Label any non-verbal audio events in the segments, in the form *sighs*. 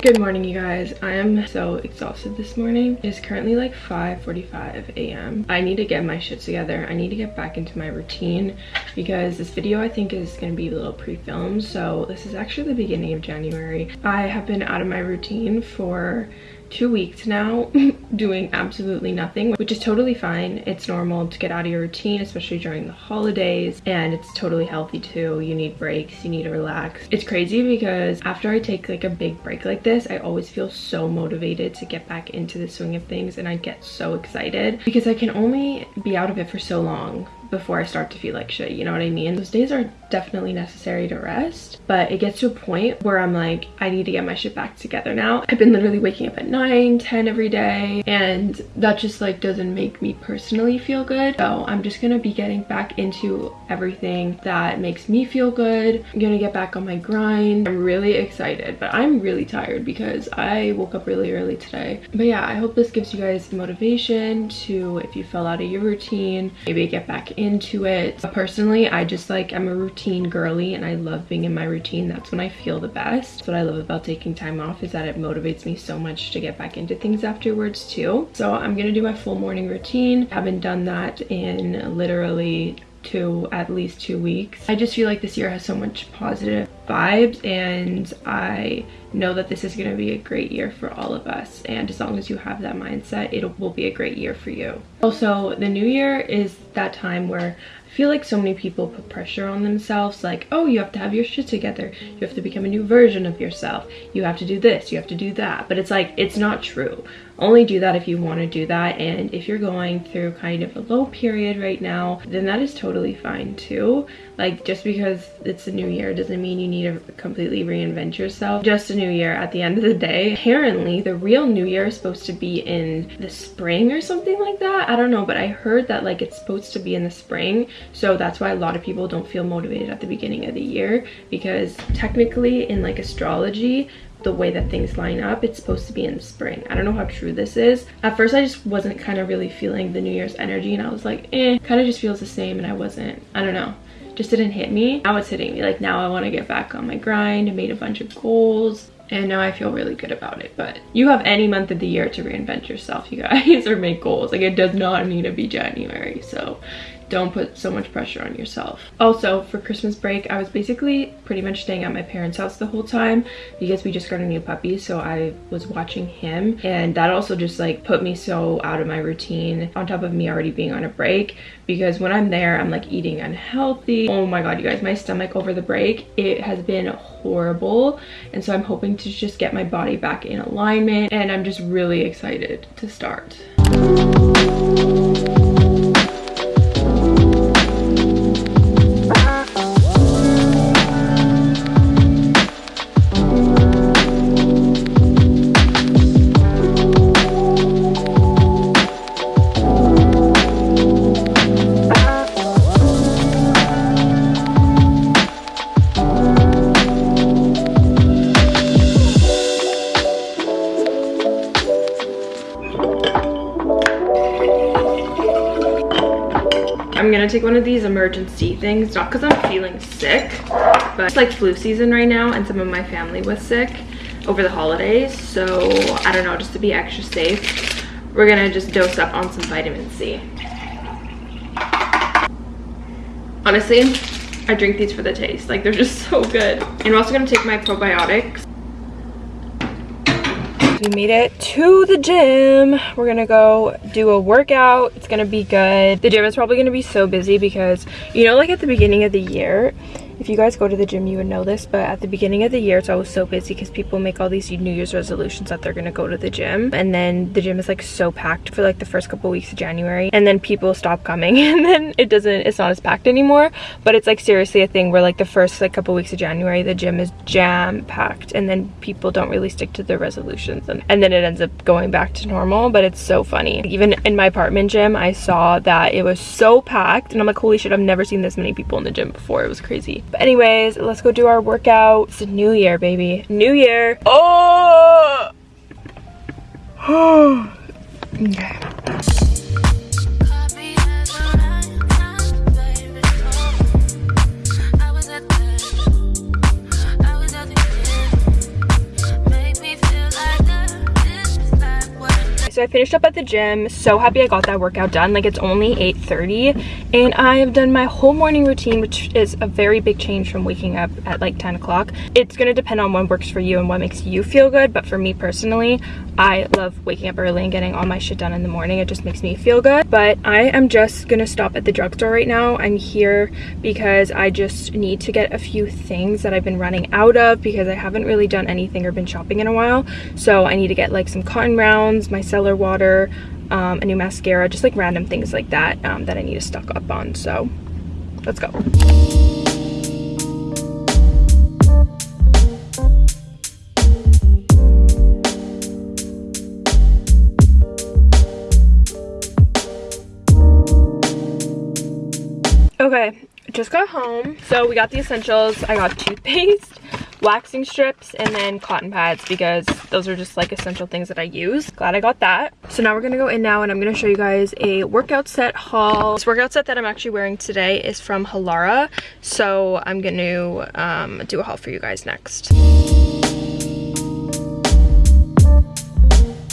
Good morning, you guys. I am so exhausted this morning. It's currently like 5.45 a.m. I need to get my shit together. I need to get back into my routine because this video I think is going to be a little pre-filmed. So this is actually the beginning of January. I have been out of my routine for two weeks now *laughs* doing absolutely nothing which is totally fine. It's normal to get out of your routine especially during the holidays and it's totally healthy too. You need breaks you need to relax. It's crazy because after i take like a big break like this i always feel so motivated to get back into the swing of things and i get so excited because i can only be out of it for so long before I start to feel like shit, you know what I mean? Those days are definitely necessary to rest, but it gets to a point where I'm like, I need to get my shit back together now. I've been literally waking up at 9, 10 every day, and that just like doesn't make me personally feel good. So I'm just gonna be getting back into everything that makes me feel good. I'm gonna get back on my grind. I'm really excited, but I'm really tired because I woke up really early today. But yeah, I hope this gives you guys motivation to, if you fell out of your routine, maybe get back into it. But personally, I just like, I'm a routine girly and I love being in my routine. That's when I feel the best. What I love about taking time off is that it motivates me so much to get back into things afterwards too. So I'm gonna do my full morning routine. I haven't done that in literally to at least two weeks. I just feel like this year has so much positive vibes and I know that this is going to be a great year for all of us and as long as you have that mindset it will be a great year for you. Also the new year is that time where feel like so many people put pressure on themselves like oh you have to have your shit together. You have to become a new version of yourself. You have to do this you have to do that. But it's like it's not true. Only do that if you want to do that. And if you're going through kind of a low period right now then that is totally fine too. Like just because it's a new year doesn't mean you need to completely reinvent yourself. Just a new year at the end of the day. Apparently the real new year is supposed to be in the spring or something like that. I don't know but i heard that like it's supposed to be in the spring so that's why a lot of people don't feel motivated at the beginning of the year because technically in like astrology the way that things line up it's supposed to be in spring i don't know how true this is at first i just wasn't kind of really feeling the new year's energy and i was like eh kind of just feels the same and i wasn't i don't know just didn't hit me now it's hitting me like now i want to get back on my grind I made a bunch of goals and now I feel really good about it. But you have any month of the year to reinvent yourself, you guys, *laughs* or make goals. Like it does not need to be January. So don't put so much pressure on yourself. Also, for Christmas break, I was basically pretty much staying at my parents' house the whole time because we just got a new puppy, so I was watching him. And that also just like put me so out of my routine on top of me already being on a break because when I'm there, I'm like eating unhealthy. Oh my god, you guys, my stomach over the break, it has been horrible. And so I'm hoping to just get my body back in alignment and I'm just really excited to start. I'm gonna take one of these emergency things, not because I'm feeling sick, but it's like flu season right now and some of my family was sick over the holidays. So I don't know, just to be extra safe, we're gonna just dose up on some vitamin C. Honestly, I drink these for the taste. Like they're just *laughs* so good. And I'm also gonna take my probiotics we made it to the gym. We're gonna go do a workout. It's gonna be good. The gym is probably gonna be so busy because you know like at the beginning of the year if you guys go to the gym you would know this but at the beginning of the year it's always so busy because people make all these new year's resolutions that they're gonna go to the gym. And then the gym is like so packed for like the first couple weeks of january. And then people stop coming. *laughs* And then it doesn't it's not as packed anymore. But it's like seriously a thing where like the first like couple weeks of january the gym is jam packed. And then people don't really stick to their resolutions. And, and then it ends up going back to normal. But it's so funny. Even in my apartment gym i saw that it was so packed. And i'm like holy shit i've never seen this many people in the gym before. It was crazy but anyways, let's go do our workout. It's a new year, baby. New year. Oh! *sighs* okay. So I finished up at the gym. So happy I got that workout done. Like it's only 8.30 and I have done my whole morning routine, which is a very big change from waking up at like 10 o'clock. It's gonna depend on what works for you and what makes you feel good. But for me personally, I love waking up early and getting all my shit done in the morning. It just makes me feel good. But I am just gonna stop at the drugstore right now. I'm here because I just need to get a few things that I've been running out of because I haven't really done anything or been shopping in a while. So I need to get like some cotton rounds, micellar water, um, a new mascara, just like random things like that um, that I need to stock up on. So let's go. Okay, just got home. So we got the essentials. I got toothpaste, waxing strips, and then cotton pads because those are just like essential things that I use. Glad I got that. So now we're gonna go in now and I'm gonna show you guys a workout set haul. This workout set that I'm actually wearing today is from Halara. So I'm gonna um, do a haul for you guys next.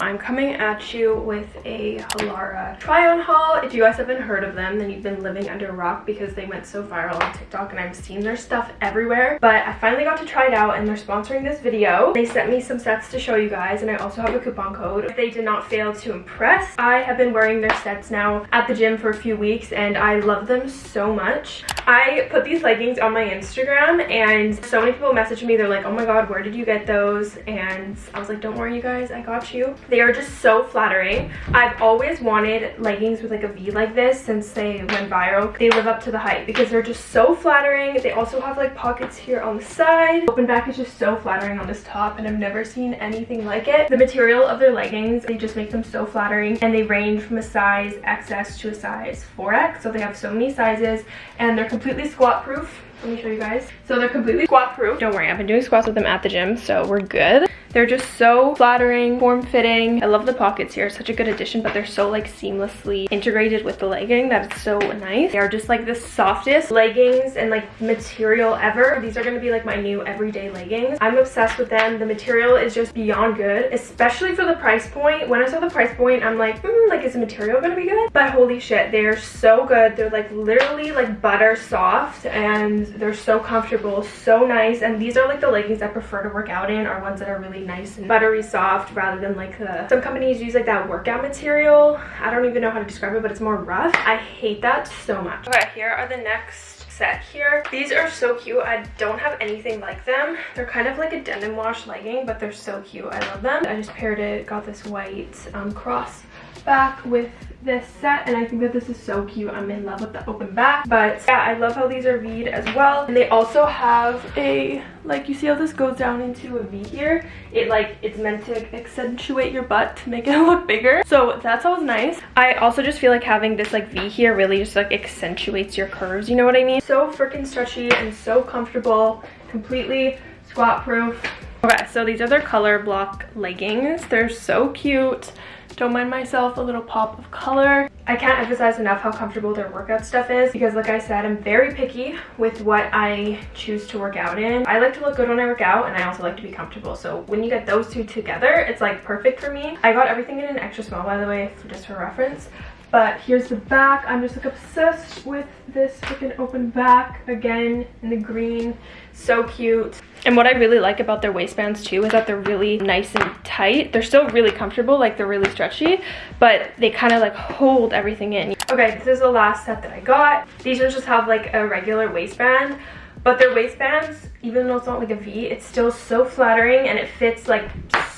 I'm coming at you with a Halara try-on haul. If you guys haven't heard of them, then you've been living under a rock because they went so viral on TikTok and I've seen their stuff everywhere. But I finally got to try it out and they're sponsoring this video. They sent me some sets to show you guys and I also have a coupon code. They did not fail to impress, I have been wearing their sets now at the gym for a few weeks and I love them so much. I put these leggings on my Instagram and so many people messaged me. They're like, oh my god, where did you get those? And I was like, don't worry you guys, I got you. They are just so flattering. I've always wanted leggings with like a V like this since they went viral. They live up to the hype because they're just so flattering. They also have like pockets here on the side. Open back is just so flattering on this top and I've never seen anything like it. The material of their leggings, they just make them so flattering and they range from a size XS to a size 4X. So they have so many sizes and they're completely squat proof let me show you guys. So they're completely squat proof. Don't worry, I've been doing squats with them at the gym, so we're good. They're just so flattering, form-fitting. I love the pockets here, such a good addition, but they're so like seamlessly integrated with the legging that it's so nice. They are just like the softest leggings and like material ever. These are gonna be like my new everyday leggings. I'm obsessed with them. The material is just beyond good, especially for the price point. When I saw the price point, I'm like, mm, like is the material gonna be good? But holy shit, they're so good. They're like literally like butter soft and they're so comfortable, so nice. And these are like the leggings I prefer to work out in are ones that are really nice and buttery soft rather than like the some companies use like that workout material. I don't even know how to describe it but it's more rough. I hate that so much. Okay here are the next set here. These are so cute. I don't have anything like them. They're kind of like a denim wash legging but they're so cute. I love them. I just paired it got this white um, cross back with this set and I think that this is so cute. I'm in love with the open back. But yeah, I love how these are V'd as well. And they also have a, like you see how this goes down into a V here? It like, it's meant to accentuate your butt to make it *laughs* look bigger. So that's always nice. I also just feel like having this like V here really just like accentuates your curves, you know what I mean? So freaking stretchy and so comfortable, completely squat proof. Okay, so these are their color block leggings. They're so cute. Don't mind myself, a little pop of color. I can't emphasize enough how comfortable their workout stuff is because like I said, I'm very picky with what I choose to work out in. I like to look good when I work out and I also like to be comfortable. So when you get those two together, it's like perfect for me. I got everything in an extra small by the way, just for reference. But here's the back. I'm just like obsessed with this freaking open back again in the green. So cute. And what I really like about their waistbands too is that they're really nice and tight. They're still really comfortable, like they're really stretchy, but they kind of like hold everything in. Okay, this is the last set that I got. These ones just have like a regular waistband, but their waistbands, even though it's not like a V, it's still so flattering and it fits like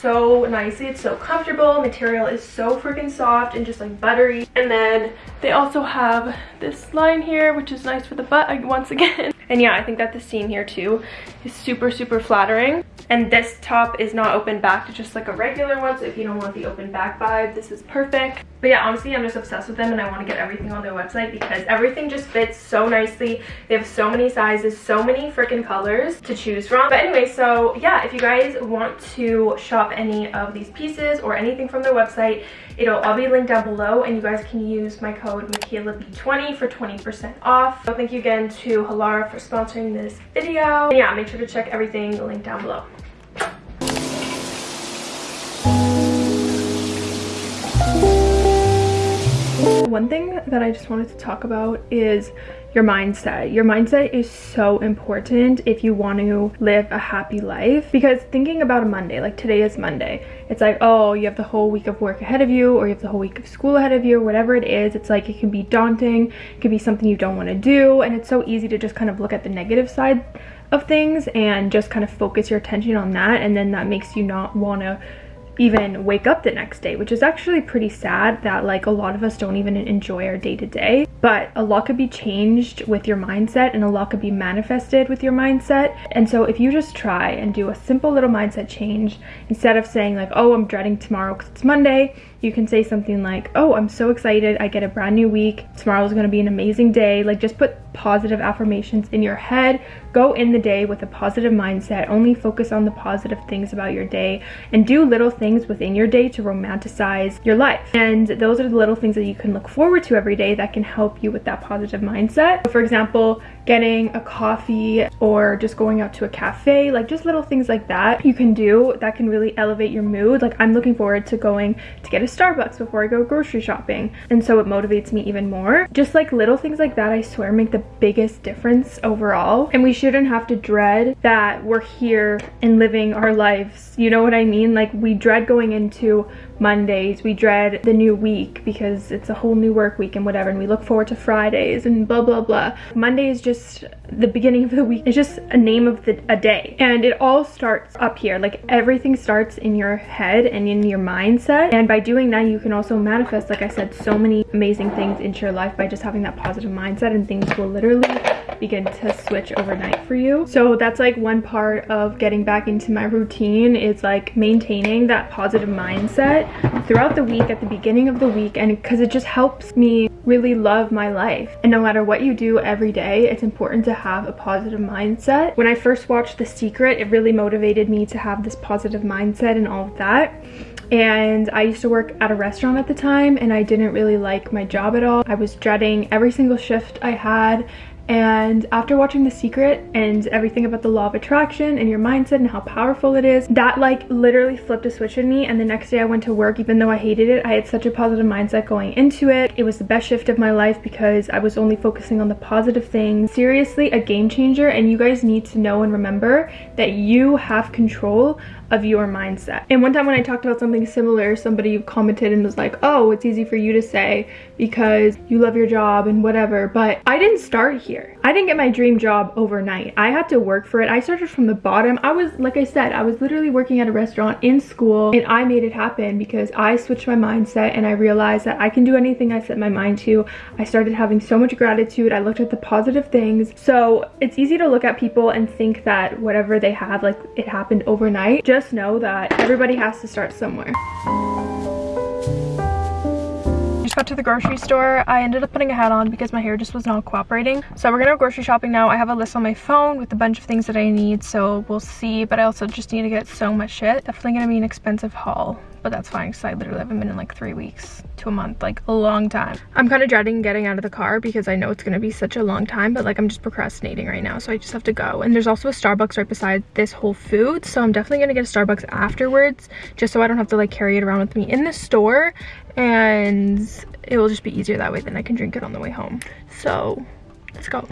so nicely. It's so comfortable. Material is so freaking soft and just like buttery. And then they also have this line here, which is nice for the butt *laughs* once again. And yeah, I think that the seam here too is super, super flattering. And this top is not open back, it's just like a regular one. So if you don't want the open back vibe, this is perfect. But yeah, honestly, I'm just obsessed with them and I want to get everything on their website because everything just fits so nicely. They have so many sizes, so many freaking colors to choose from. But anyway, so yeah, if you guys want to shop any of these pieces or anything from their website, it'll all be linked down below and you guys can use my code MichaelaB20 for 20% off. So thank you again to Halara for sponsoring this video. And yeah, make sure to check everything linked down below. One thing that I just wanted to talk about is your mindset. Your mindset is so important if you want to live a happy life. Because thinking about a Monday, like today is Monday, it's like, oh, you have the whole week of work ahead of you or you have the whole week of school ahead of you or whatever it is. It's like it can be daunting, it can be something you don't want to do. And it's so easy to just kind of look at the negative side of things and just kind of focus your attention on that. And then that makes you not want to even wake up the next day which is actually pretty sad that like a lot of us don't even enjoy our day to day but a lot could be changed with your mindset and a lot could be manifested with your mindset. And so if you just try and do a simple little mindset change instead of saying like oh i'm dreading tomorrow because it's monday you can say something like oh i'm so excited. I get a brand new week. Tomorrow is going to be an amazing day. Like just put positive affirmations in your head. Go in the day with a positive mindset. Only focus on the positive things about your day and do little things within your day to romanticize your life. And those are the little things that you can look forward to every day that can help you with that positive mindset. For example getting a coffee or just going out to a cafe like just little things like that you can do that can really elevate your mood. Like i'm looking forward to going to get a starbucks before i go grocery shopping and so it motivates me even more just like little things like that i swear make the biggest difference overall and we shouldn't have to dread that we're here and living our lives you know what i mean like we dread going into Mondays. We dread the new week because it's a whole new work week and whatever. And we look forward to Fridays and blah, blah, blah. Monday is just the beginning of the week. It's just a name of the, a day. And it all starts up here. Like everything starts in your head and in your mindset. And by doing that, you can also manifest, like I said, so many amazing things into your life by just having that positive mindset and things will literally begin to switch overnight for you. So that's like one part of getting back into my routine is like maintaining that positive mindset throughout the week at the beginning of the week and because it just helps me really love my life and no matter what you do every day it's important to have a positive mindset when i first watched the secret it really motivated me to have this positive mindset and all of that and I used to work at a restaurant at the time and I didn't really like my job at all. I was dreading every single shift I had and after watching The Secret and everything about the law of attraction and your mindset and how powerful it is, that like literally flipped a switch in me. And the next day I went to work, even though I hated it, I had such a positive mindset going into it. It was the best shift of my life because I was only focusing on the positive things. Seriously, a game changer. And you guys need to know and remember that you have control of your mindset. And one time when I talked about something similar, somebody commented and was like, oh, it's easy for you to say because you love your job and whatever. But I didn't start here. I didn't get my dream job overnight. I had to work for it. I started from the bottom. I was, like I said, I was literally working at a restaurant in school and I made it happen because I switched my mindset and I realized that I can do anything I set my mind to. I started having so much gratitude. I looked at the positive things. So it's easy to look at people and think that whatever they have, like it happened overnight. Just just know that everybody has to start somewhere just got to the grocery store. I ended up putting a hat on because my hair just was not cooperating. So we're gonna go grocery shopping now. I have a list on my phone with a bunch of things that I need, so we'll see. But I also just need to get so much shit. Definitely gonna be an expensive haul but that's fine because I literally haven't been in like three weeks to a month, like a long time. I'm kind of dreading getting out of the car because I know it's going to be such a long time, but like I'm just procrastinating right now. So I just have to go. And there's also a Starbucks right beside this Whole Foods. So I'm definitely going to get a Starbucks afterwards just so I don't have to like carry it around with me in the store. And it will just be easier that way. Then I can drink it on the way home. So let's go.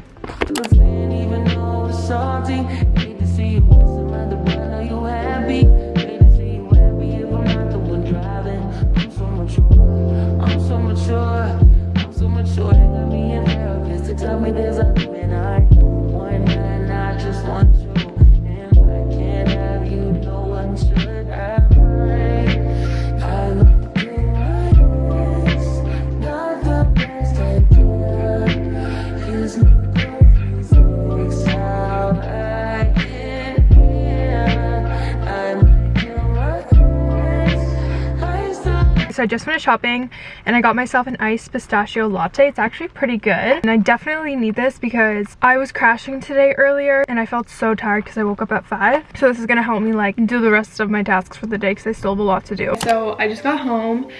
So I just finished shopping and I got myself an iced pistachio latte. It's actually pretty good and I definitely need this because I was crashing today earlier and I felt so tired because I woke up at 5. So this is going to help me like do the rest of my tasks for the day because I still have a lot to do. So I just got home.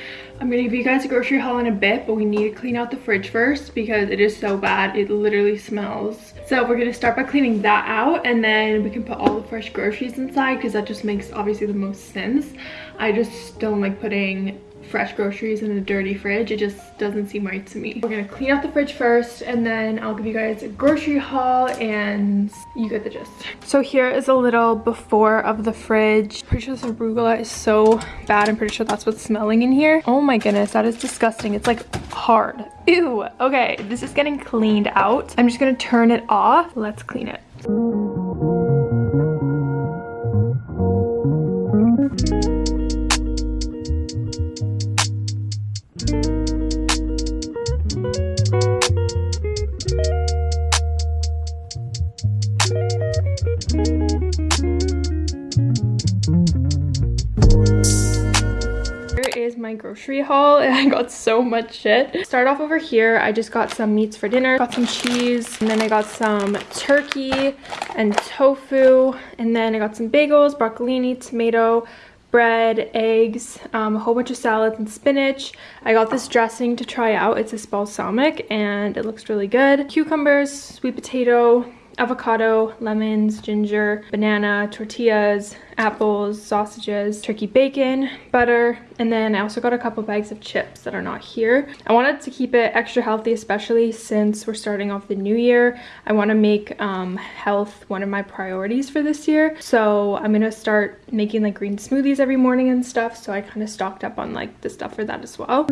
I'm gonna give you guys a grocery haul in a bit, but we need to clean out the fridge first because it is so bad. It literally smells. So we're gonna start by cleaning that out and then we can put all the fresh groceries inside because that just makes obviously the most sense. I just don't like putting fresh groceries in a dirty fridge. It just doesn't seem right to me. We're gonna clean out the fridge first and then I'll give you guys a grocery haul and you get the gist. So here is a little before of the fridge. Pretty sure this arugula is so bad. I'm pretty sure that's what's smelling in here. Oh my goodness, that is disgusting. It's like hard. Ew. Okay, this is getting cleaned out. I'm just gonna turn it off. Let's clean it. Is my grocery haul and *laughs* I got so much shit. Start off over here, I just got some meats for dinner, got some cheese, and then I got some turkey and tofu, and then I got some bagels, broccolini, tomato, bread, eggs, um, a whole bunch of salads and spinach. I got this dressing to try out. It's this balsamic and it looks really good. Cucumbers, sweet potato, avocado, lemons, ginger, banana, tortillas, apples, sausages, turkey bacon, butter, and then I also got a couple bags of chips that are not here. I wanted to keep it extra healthy, especially since we're starting off the new year. I want to make um, health one of my priorities for this year. So I'm going to start making like green smoothies every morning and stuff. So I kind of stocked up on like the stuff for that as well.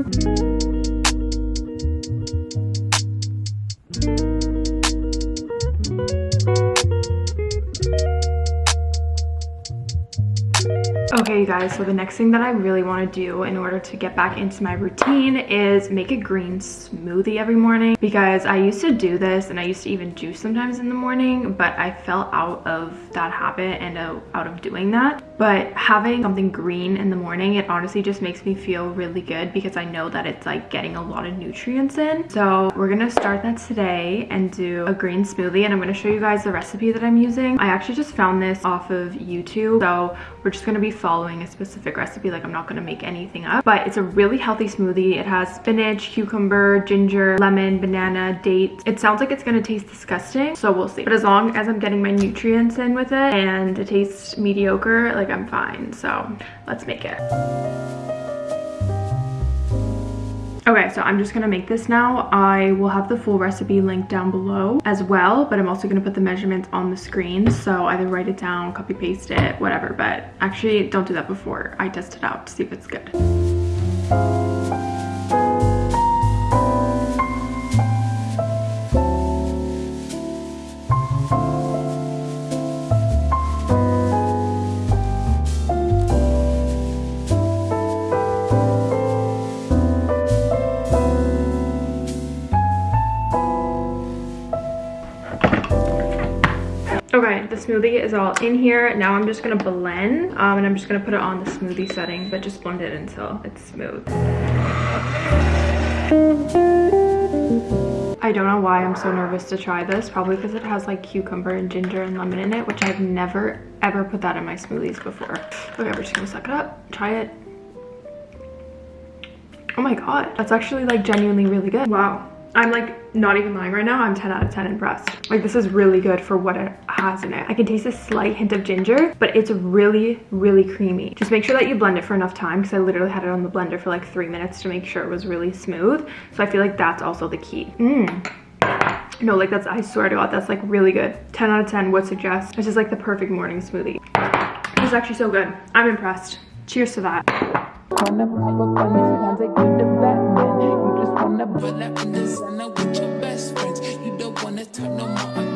Okay, you guys, so the next thing that I really want to do in order to get back into my routine is make a green smoothie every morning because I used to do this and I used to even juice sometimes in the morning, but I fell out of that habit and uh, out of doing that. But having something green in the morning, it honestly just makes me feel really good because I know that it's like getting a lot of nutrients in. So we're gonna start that today and do a green smoothie and I'm gonna show you guys the recipe that I'm using. I actually just found this off of YouTube. So we're just gonna be following a specific recipe. Like I'm not gonna make anything up, but it's a really healthy smoothie. It has spinach, cucumber, ginger, lemon, banana, dates. It sounds like it's gonna taste disgusting. So we'll see. But as long as I'm getting my nutrients in with it and it tastes mediocre, like like I'm fine. So let's make it. Okay, so I'm just gonna make this now. I will have the full recipe linked down below as well, but I'm also gonna put the measurements on the screen. So either write it down, copy paste it, whatever. But actually don't do that before I test it out to see if it's good. Smoothie is all in here. Now I'm just gonna blend um, and I'm just gonna put it on the smoothie setting, but just blend it until it's smooth. I don't know why I'm so nervous to try this. Probably because it has like cucumber and ginger and lemon in it, which I've never ever put that in my smoothies before. Okay, we're just gonna suck it up, try it. Oh my god, that's actually like genuinely really good. Wow. I'm like not even lying right now. I'm 10 out of 10 impressed. Like this is really good for what it has in it. I can taste a slight hint of ginger, but it's really, really creamy. Just make sure that you blend it for enough time because I literally had it on the blender for like three minutes to make sure it was really smooth. So I feel like that's also the key. Mmm. No, like that's, I swear to God, that's like really good. 10 out of 10 would suggest. This is like the perfect morning smoothie. This is actually so good. I'm impressed. Cheers to that no more.